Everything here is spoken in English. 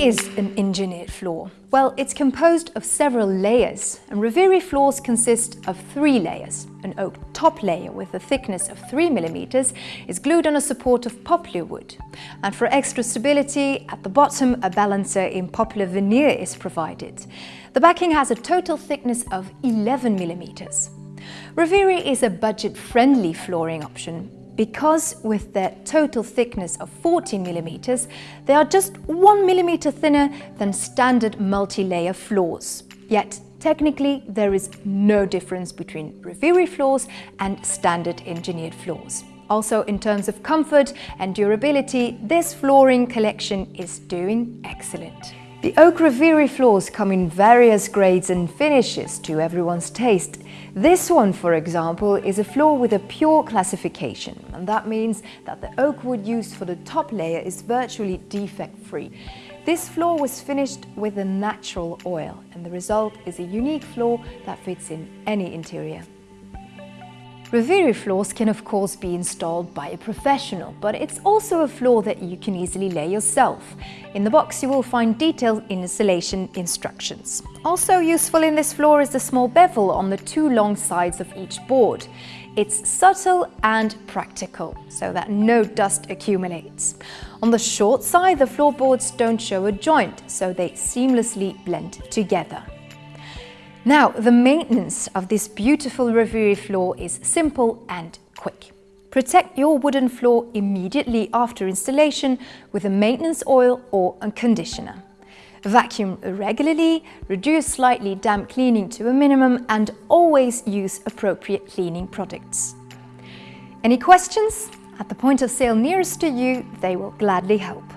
is an engineered floor? Well, it's composed of several layers, and Reviri floors consist of three layers. An oak top layer with a thickness of 3 mm is glued on a support of poplar wood. And for extra stability, at the bottom a balancer in poplar veneer is provided. The backing has a total thickness of 11 mm. Reviri is a budget-friendly flooring option because with their total thickness of 14 millimeters, they are just 1 millimeter thinner than standard multi-layer floors. Yet, technically, there is no difference between Reviri floors and standard engineered floors. Also, in terms of comfort and durability, this flooring collection is doing excellent. The Oak Reviri floors come in various grades and finishes to everyone's taste. This one, for example, is a floor with a pure classification, and that means that the oak wood used for the top layer is virtually defect-free. This floor was finished with a natural oil, and the result is a unique floor that fits in any interior. Reviri floors can of course be installed by a professional, but it's also a floor that you can easily lay yourself. In the box you will find detailed installation instructions. Also useful in this floor is the small bevel on the two long sides of each board. It's subtle and practical, so that no dust accumulates. On the short side, the floorboards don't show a joint, so they seamlessly blend together. Now, the maintenance of this beautiful Reviri floor is simple and quick. Protect your wooden floor immediately after installation with a maintenance oil or a conditioner. Vacuum regularly, reduce slightly damp cleaning to a minimum and always use appropriate cleaning products. Any questions? At the point of sale nearest to you, they will gladly help.